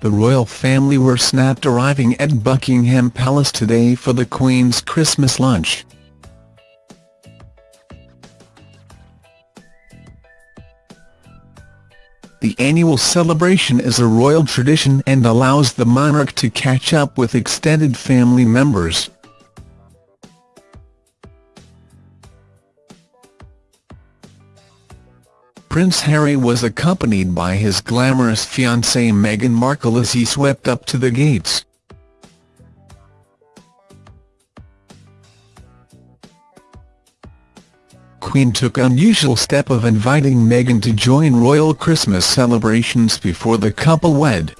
the royal family were snapped arriving at Buckingham Palace today for the Queen's Christmas lunch. The annual celebration is a royal tradition and allows the monarch to catch up with extended family members. Prince Harry was accompanied by his glamorous fiancée Meghan Markle as he swept up to the gates. Queen took unusual step of inviting Meghan to join royal Christmas celebrations before the couple wed.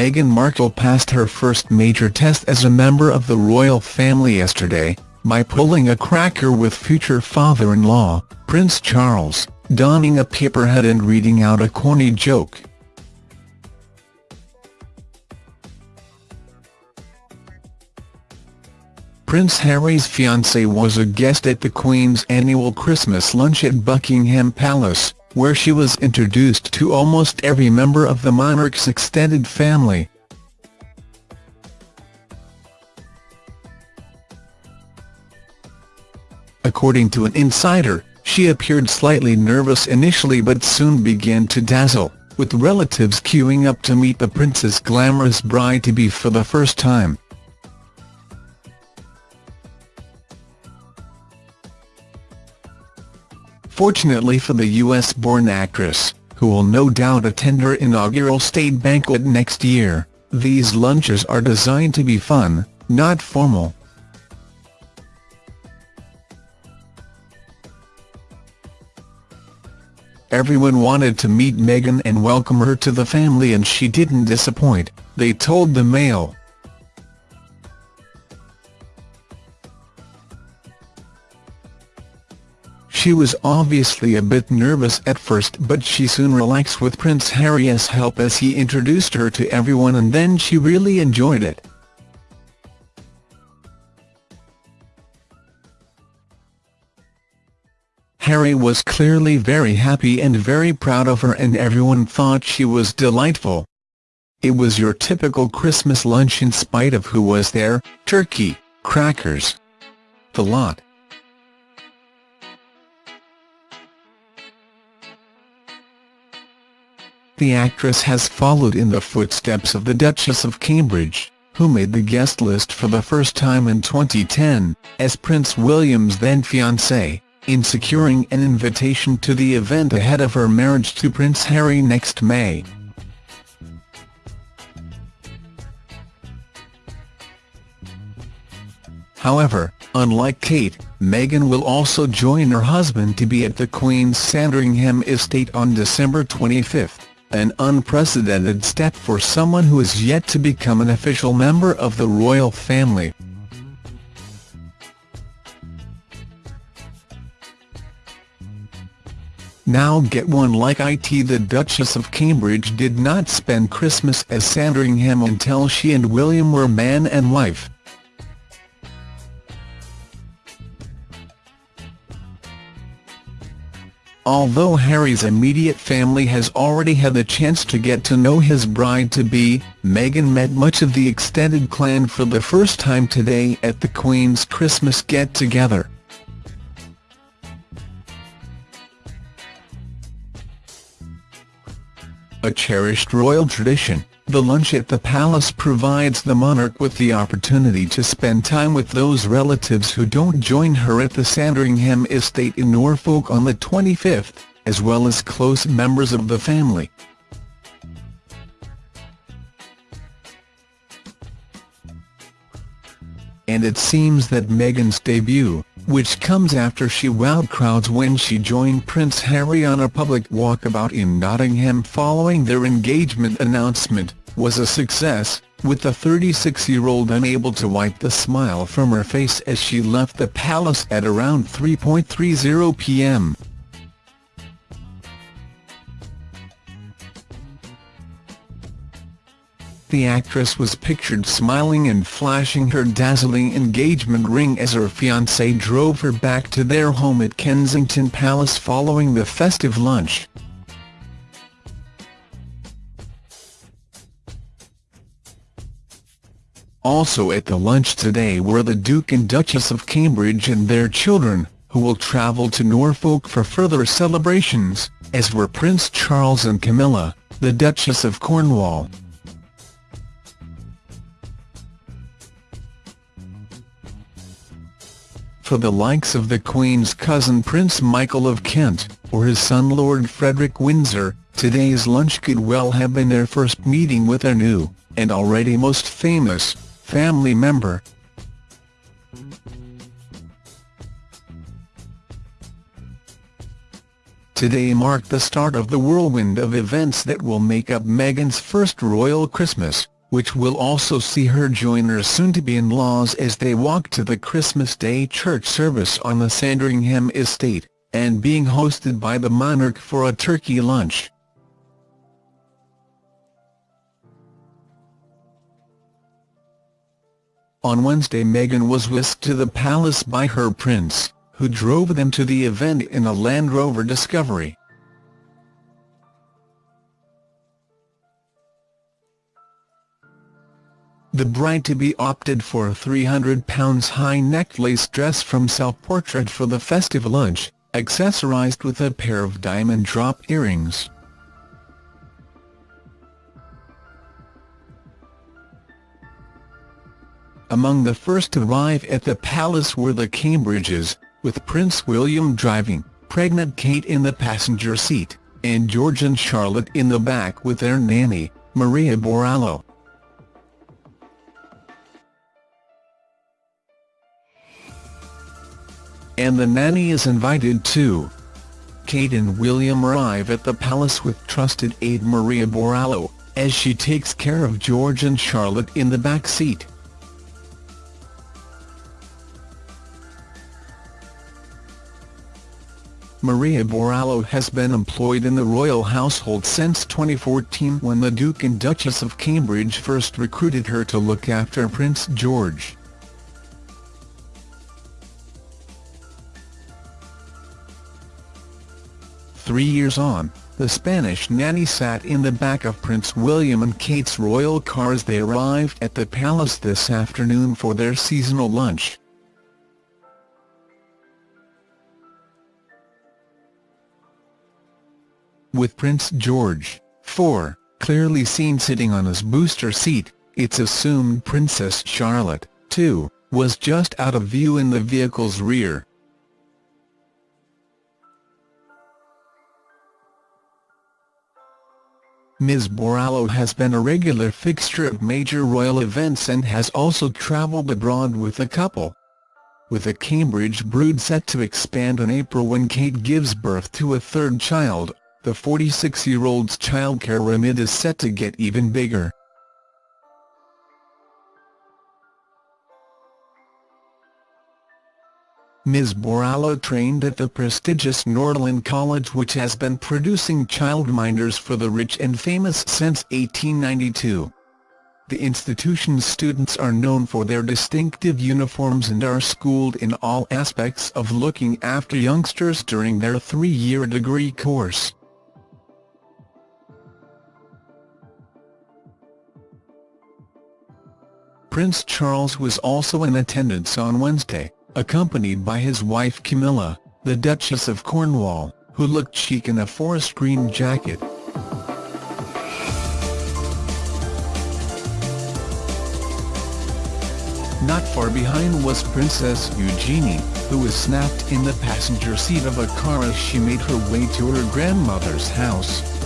Meghan Markle passed her first major test as a member of the royal family yesterday, by pulling a cracker with future father-in-law, Prince Charles, donning a paper hat and reading out a corny joke. Prince Harry's fiancée was a guest at the Queen's annual Christmas lunch at Buckingham Palace, where she was introduced to almost every member of the monarch's extended family. According to an insider, she appeared slightly nervous initially but soon began to dazzle, with relatives queuing up to meet the prince's glamorous bride-to-be for the first time. Fortunately for the US-born actress, who will no doubt attend her inaugural state banquet next year, these lunches are designed to be fun, not formal. Everyone wanted to meet Meghan and welcome her to the family and she didn't disappoint, they told the Mail. She was obviously a bit nervous at first but she soon relaxed with Prince Harry's help as he introduced her to everyone and then she really enjoyed it. Harry was clearly very happy and very proud of her and everyone thought she was delightful. It was your typical Christmas lunch in spite of who was there, turkey, crackers. The lot. The actress has followed in the footsteps of the Duchess of Cambridge, who made the guest list for the first time in 2010, as Prince William's then-fiancée, in securing an invitation to the event ahead of her marriage to Prince Harry next May. However, unlike Kate, Meghan will also join her husband to be at the Queen's Sandringham estate on December 25 an unprecedented step for someone who is yet to become an official member of the royal family. Now get one like it the Duchess of Cambridge did not spend Christmas at Sandringham until she and William were man and wife. Although Harry's immediate family has already had the chance to get to know his bride-to-be, Meghan met much of the extended clan for the first time today at the Queen's Christmas get-together. A cherished royal tradition, the lunch at the palace provides the monarch with the opportunity to spend time with those relatives who don't join her at the Sandringham estate in Norfolk on the 25th, as well as close members of the family. And it seems that Meghan's debut, which comes after she wowed crowds when she joined Prince Harry on a public walkabout in Nottingham following their engagement announcement, was a success, with the 36-year-old unable to wipe the smile from her face as she left the palace at around 3.30 p.m. The actress was pictured smiling and flashing her dazzling engagement ring as her fiancé drove her back to their home at Kensington Palace following the festive lunch. Also at the lunch today were the Duke and Duchess of Cambridge and their children, who will travel to Norfolk for further celebrations, as were Prince Charles and Camilla, the Duchess of Cornwall. for the likes of the Queen's cousin Prince Michael of Kent, or his son Lord Frederick Windsor, today's lunch could well have been their first meeting with their new, and already most famous, family member. Today marked the start of the whirlwind of events that will make up Meghan's first royal Christmas which will also see her join her soon-to-be-in-laws as they walk to the Christmas Day church service on the Sandringham estate, and being hosted by the monarch for a turkey lunch. On Wednesday Meghan was whisked to the palace by her prince, who drove them to the event in a Land Rover Discovery. The bride-to-be opted for a £300 high-necked lace dress from Self-Portrait for the festive lunch, accessorised with a pair of diamond drop earrings. Among the first to arrive at the palace were the Cambridges, with Prince William driving, pregnant Kate in the passenger seat, and George and Charlotte in the back with their nanny, Maria Borrallo. and the nanny is invited too. Kate and William arrive at the palace with trusted aide Maria Borrallo, as she takes care of George and Charlotte in the back seat. Maria Borrallo has been employed in the royal household since 2014 when the Duke and Duchess of Cambridge first recruited her to look after Prince George. Three years on, the Spanish nanny sat in the back of Prince William and Kate's royal car as they arrived at the palace this afternoon for their seasonal lunch. With Prince George, 4, clearly seen sitting on his booster seat, it's assumed Princess Charlotte, 2, was just out of view in the vehicle's rear. Ms Borrallo has been a regular fixture of major royal events and has also travelled abroad with the couple. With a Cambridge brood set to expand in April when Kate gives birth to a third child, the 46-year-old's childcare remit is set to get even bigger. Ms Borrallo trained at the prestigious Norland College which has been producing childminders for the rich and famous since 1892. The institution's students are known for their distinctive uniforms and are schooled in all aspects of looking after youngsters during their three-year degree course. Prince Charles was also in attendance on Wednesday accompanied by his wife Camilla, the Duchess of Cornwall, who looked chic in a forest green jacket. Not far behind was Princess Eugenie, who was snapped in the passenger seat of a car as she made her way to her grandmother's house.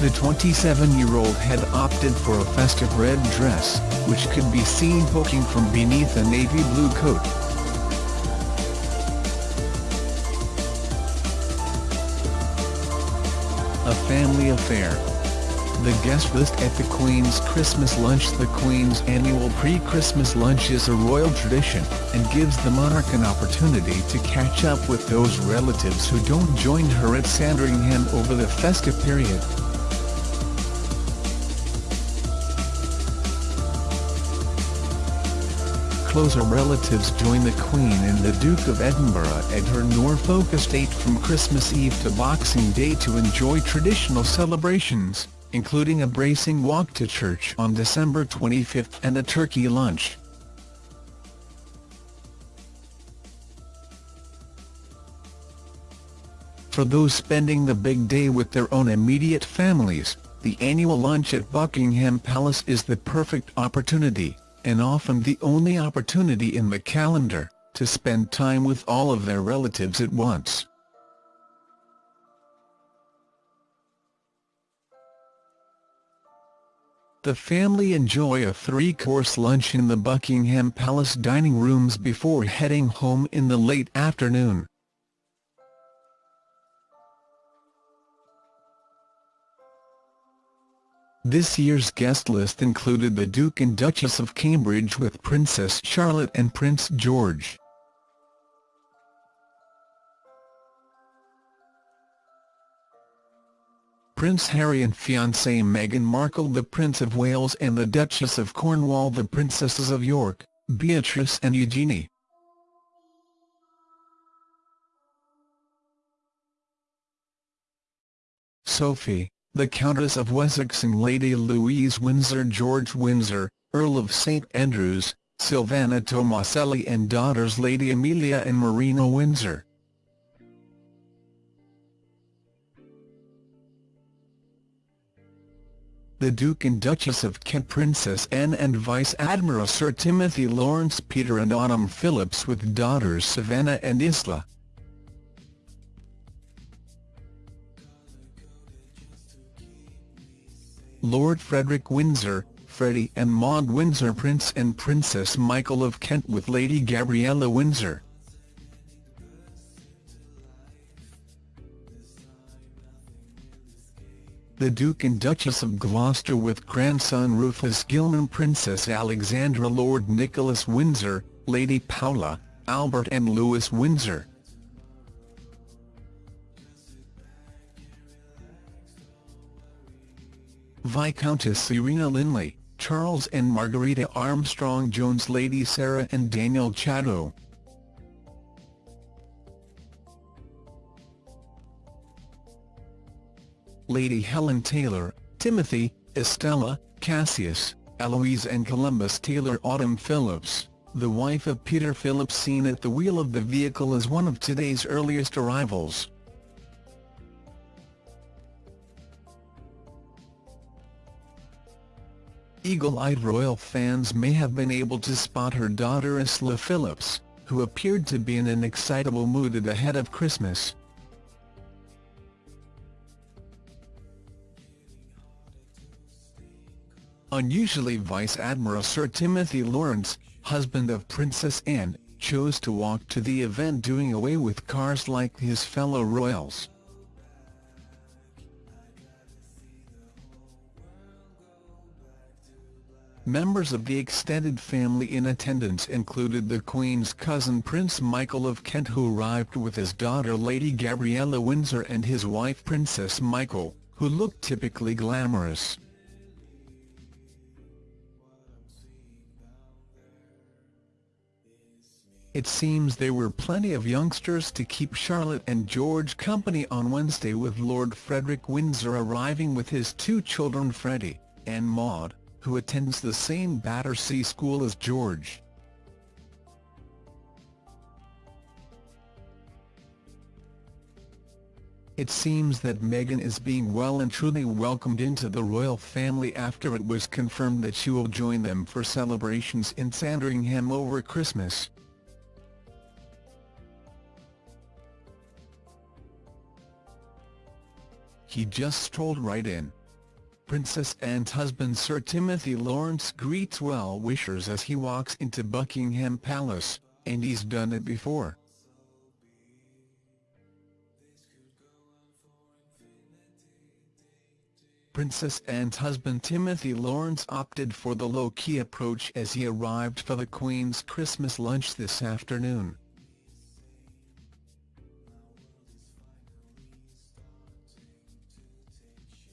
The 27-year-old had opted for a festive red dress, which could be seen poking from beneath a navy blue coat. A family affair. The guest list at the Queen's Christmas lunch The Queen's annual pre-Christmas lunch is a royal tradition, and gives the monarch an opportunity to catch up with those relatives who don't join her at Sandringham over the festive period. Closer relatives join the Queen and the Duke of Edinburgh at her Norfolk estate from Christmas Eve to Boxing Day to enjoy traditional celebrations, including a bracing walk to church on December 25 and a turkey lunch. For those spending the big day with their own immediate families, the annual lunch at Buckingham Palace is the perfect opportunity and often the only opportunity in the calendar, to spend time with all of their relatives at once. The family enjoy a three-course lunch in the Buckingham Palace dining rooms before heading home in the late afternoon. This year's guest list included the Duke and Duchess of Cambridge with Princess Charlotte and Prince George. Prince Harry and fiancée Meghan Markle the Prince of Wales and the Duchess of Cornwall the Princesses of York, Beatrice and Eugenie. Sophie the Countess of Wessex and Lady Louise Windsor George Windsor, Earl of St Andrews, Silvana Tomaselli and daughters Lady Amelia and Marina Windsor. The Duke and Duchess of Kent Princess Anne and Vice Admiral Sir Timothy Lawrence Peter and Autumn Phillips with daughters Savannah and Isla. Lord Frederick Windsor, Freddie and Maud Windsor Prince and Princess Michael of Kent with Lady Gabriella Windsor. The Duke and Duchess of Gloucester with grandson Rufus Gilman Princess Alexandra Lord Nicholas Windsor, Lady Paula, Albert and Louis Windsor. Viscountess Serena Linley, Charles and Margarita Armstrong-Jones Lady Sarah and Daniel Chatto. Lady Helen Taylor, Timothy, Estella, Cassius, Eloise and Columbus Taylor Autumn Phillips, the wife of Peter Phillips seen at the wheel of the vehicle is one of today's earliest arrivals. Eagle-eyed royal fans may have been able to spot her daughter Isla Phillips, who appeared to be in an excitable mood ahead of Christmas. Unusually Vice Admiral Sir Timothy Lawrence, husband of Princess Anne, chose to walk to the event doing away with cars like his fellow royals. Members of the extended family in attendance included the Queen's cousin Prince Michael of Kent who arrived with his daughter Lady Gabriella Windsor and his wife Princess Michael, who looked typically glamorous. It seems there were plenty of youngsters to keep Charlotte and George company on Wednesday with Lord Frederick Windsor arriving with his two children Freddie and Maud who attends the same Battersea school as George. It seems that Meghan is being well and truly welcomed into the royal family after it was confirmed that she will join them for celebrations in Sandringham over Christmas. He just strolled right in. Princess Anne's husband Sir Timothy Lawrence greets well-wishers as he walks into Buckingham Palace, and he's done it before. Princess Anne's husband Timothy Lawrence opted for the low-key approach as he arrived for the Queen's Christmas lunch this afternoon.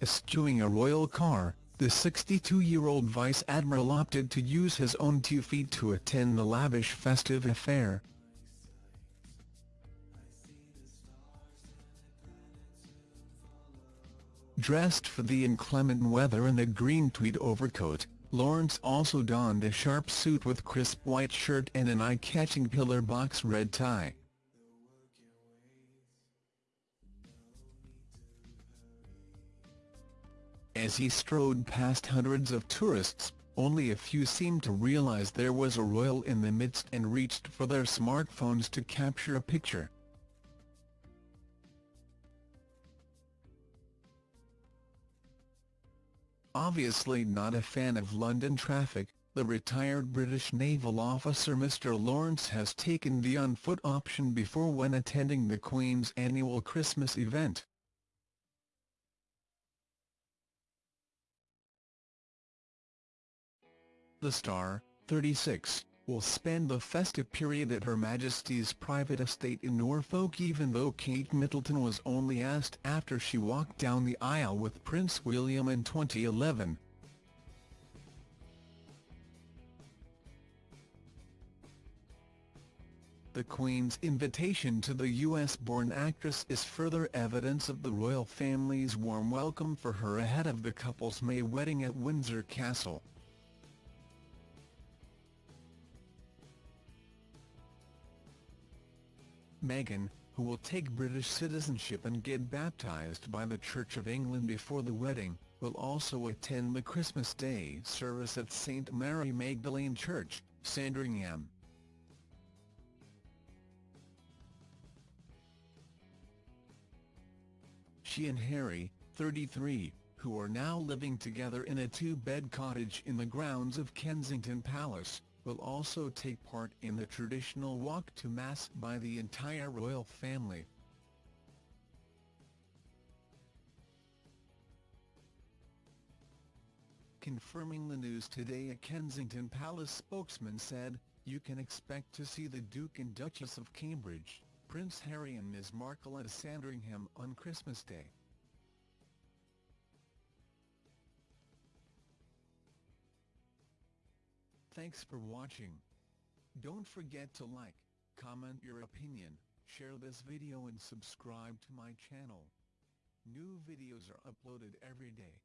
Eschewing a royal car, the 62-year-old Vice Admiral opted to use his own two feet to attend the lavish festive affair. Dressed for the inclement weather in a green tweed overcoat, Lawrence also donned a sharp suit with crisp white shirt and an eye-catching pillar box red tie. As he strode past hundreds of tourists, only a few seemed to realise there was a royal in the midst and reached for their smartphones to capture a picture. Obviously not a fan of London traffic, the retired British naval officer Mr Lawrence has taken the on-foot option before when attending the Queen's annual Christmas event. The star, 36, will spend the festive period at Her Majesty's private estate in Norfolk even though Kate Middleton was only asked after she walked down the aisle with Prince William in 2011. The Queen's invitation to the US-born actress is further evidence of the royal family's warm welcome for her ahead of the couple's May wedding at Windsor Castle. Meghan, who will take British citizenship and get baptised by the Church of England before the wedding, will also attend the Christmas Day service at St Mary Magdalene Church, Sandringham. She and Harry, 33, who are now living together in a two-bed cottage in the grounds of Kensington Palace, will also take part in the traditional walk to Mass by the entire royal family. Confirming the news today a Kensington Palace spokesman said, you can expect to see the Duke and Duchess of Cambridge, Prince Harry and Ms Markle at Sandringham on Christmas Day. Thanks for watching. Don't forget to like, comment your opinion, share this video and subscribe to my channel. New videos are uploaded every day.